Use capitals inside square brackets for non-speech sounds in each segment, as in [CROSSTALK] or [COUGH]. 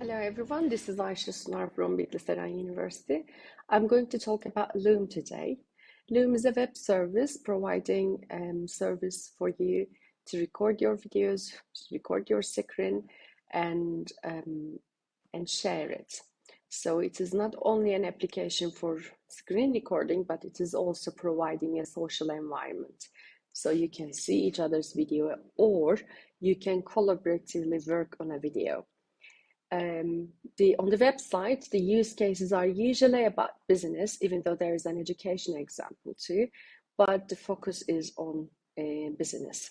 Hello everyone, this is Aisha Sunar from Bitlis University. I'm going to talk about Loom today. Loom is a web service providing um, service for you to record your videos, record your screen, and um, and share it. So it is not only an application for screen recording, but it is also providing a social environment. So you can see each other's video or you can collaboratively work on a video. Um, the, on the website, the use cases are usually about business, even though there is an education example too, but the focus is on uh, business.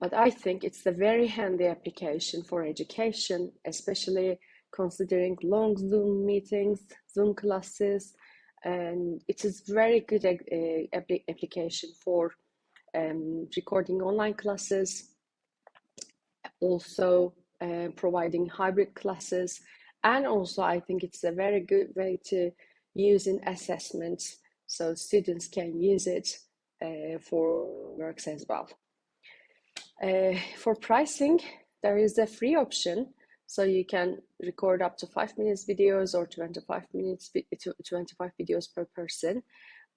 But I think it's a very handy application for education, especially considering long Zoom meetings, Zoom classes, and it is a very good uh, application for um, recording online classes, also uh, providing hybrid classes, and also I think it's a very good way to use in assessments so students can use it uh, for works as well. Uh, for pricing, there is a free option so you can record up to five minutes videos or 25 minutes, 25 videos per person.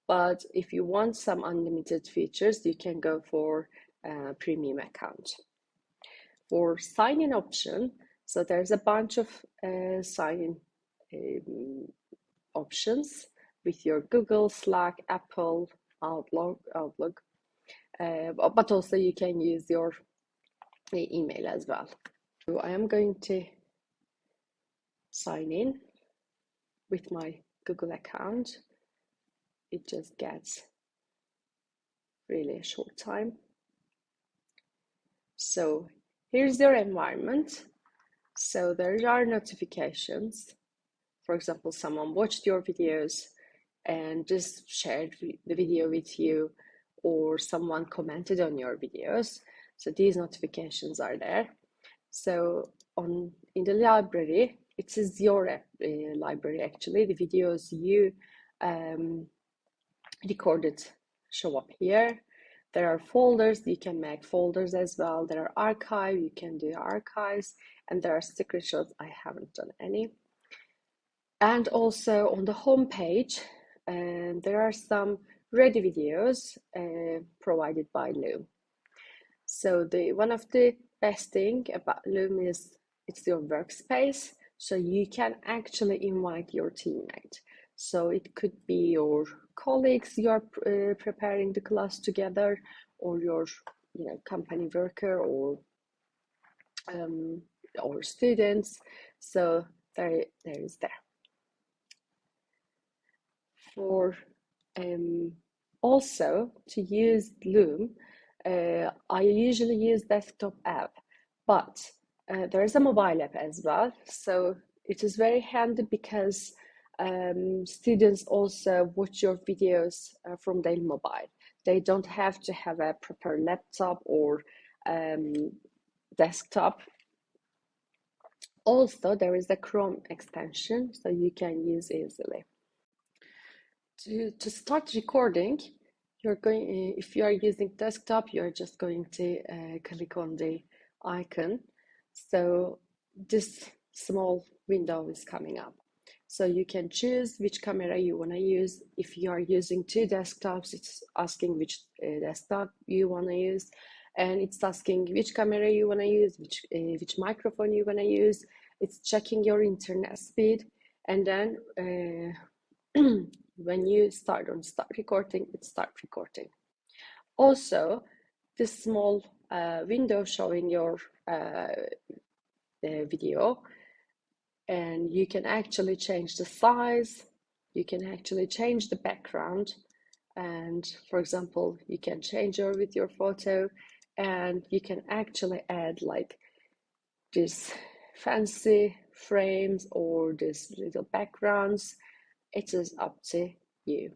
But if you want some unlimited features, you can go for a premium account. For sign-in option, so there's a bunch of uh, sign-in um, options with your Google, Slack, Apple, Outlook, Outlook. Uh, but also you can use your email as well. So I am going to sign in with my Google account. It just gets really a short time. So here's your environment. So there are notifications. For example, someone watched your videos and just shared the video with you or someone commented on your videos. So these notifications are there. So on in the library, it is your uh, library actually. The videos you um, recorded show up here. There are folders, you can make folders as well. There are archive, you can do archives, and there are screenshots. I haven't done any. And also on the home page, um, there are some ready videos uh, provided by Loom. So the one of the best thing about Loom is it's your workspace. So you can actually invite your teammate. So it could be your colleagues you are uh, preparing the class together, or your you know company worker, or um, or students. So there, there is there. For um, also to use Loom, uh, I usually use desktop app, but uh, there is a mobile app as well. So it is very handy because um, students also watch your videos uh, from their mobile. They don't have to have a proper laptop or um, desktop. Also, there is a Chrome extension, so you can use easily. To, to start recording, you're going uh, if you are using desktop you're just going to uh, click on the icon so this small window is coming up so you can choose which camera you want to use. If you are using two desktops it's asking which uh, desktop you want to use. And it's asking which camera you want to use which uh, which microphone you want to use. It's checking your internet speed. And then uh, [CLEARS THROAT] when you start on start recording, it start recording. Also, this small uh, window showing your uh, video and you can actually change the size, you can actually change the background and for example, you can change your with your photo and you can actually add like this fancy frames or this little backgrounds it is up to you.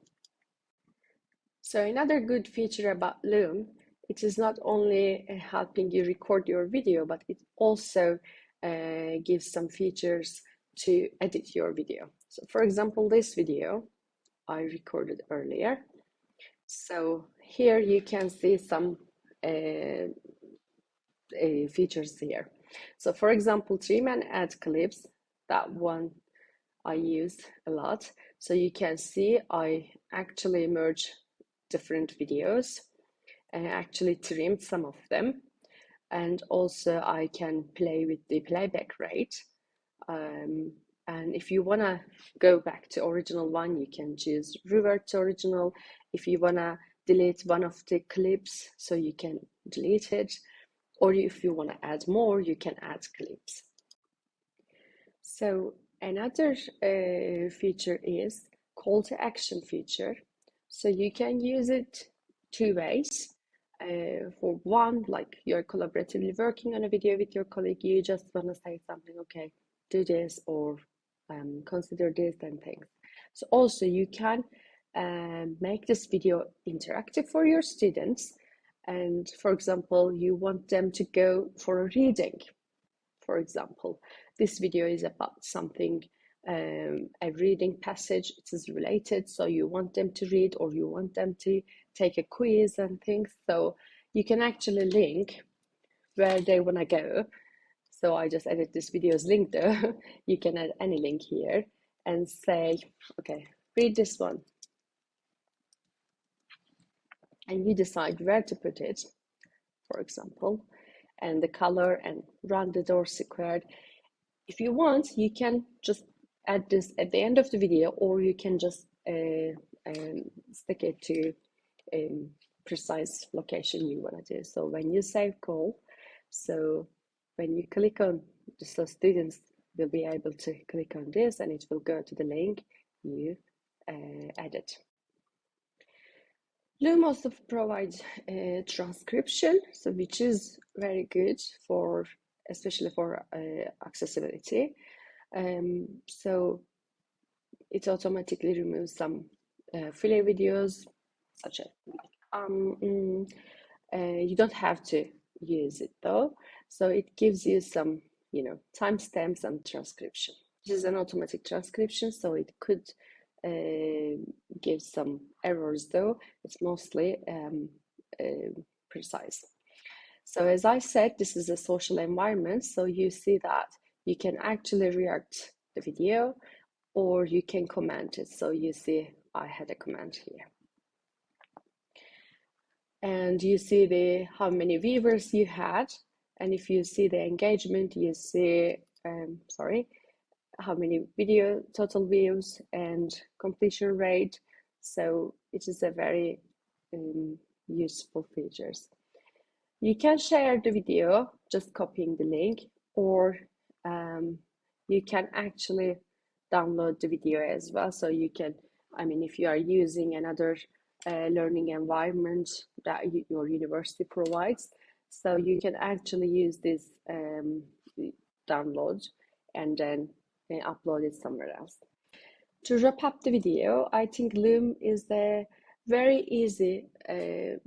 So another good feature about Loom, it is not only helping you record your video, but it also uh, gives some features to edit your video. So for example, this video I recorded earlier. So here you can see some uh, uh, features here. So for example, trim and add clips. that one I use a lot. So you can see I actually merge different videos and actually trimmed some of them. And also I can play with the playback rate. Um, and if you want to go back to original one, you can choose revert to original. If you want to delete one of the clips, so you can delete it. Or if you want to add more, you can add clips. So another uh, feature is call to action feature. So you can use it two ways. Uh, for one, like you're collaboratively working on a video with your colleague, you just want to say something, okay, do this or um, consider this and things. So also you can um, make this video interactive for your students. And for example, you want them to go for a reading, for example. This video is about something, um, a reading passage, it is related, so you want them to read or you want them to take a quiz and things. So you can actually link where they want to go. So I just added this video's link though. [LAUGHS] you can add any link here and say, okay, read this one. And you decide where to put it, for example, and the color and rounded or squared if you want, you can just add this at the end of the video or you can just uh, um, stick it to um, precise location you want to do. So when you save call, so when you click on, so students will be able to click on this and it will go to the link you uh, added. Loom also provides a transcription, so which is very good for especially for uh, accessibility. Um, so it automatically removes some uh, filler videos, such a um, mm, uh, you don't have to use it though. So it gives you some, you know, timestamps and transcription. This is an automatic transcription, so it could uh, give some errors though. It's mostly um, uh, precise. So as I said, this is a social environment. So you see that you can actually react the video or you can comment it. So you see I had a comment here. And you see the how many viewers you had. And if you see the engagement, you see, um, sorry, how many video total views and completion rate. So it is a very um, useful features. You can share the video, just copying the link, or um, you can actually download the video as well. So you can, I mean, if you are using another uh, learning environment that your university provides, so you can actually use this um, download and then uh, upload it somewhere else. To wrap up the video, I think Loom is a very easy uh,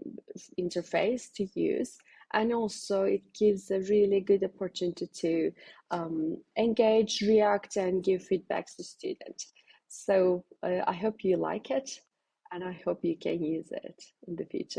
interface to use and also it gives a really good opportunity to um, engage react and give feedbacks to students. So uh, i hope you like it and i hope you can use it in the future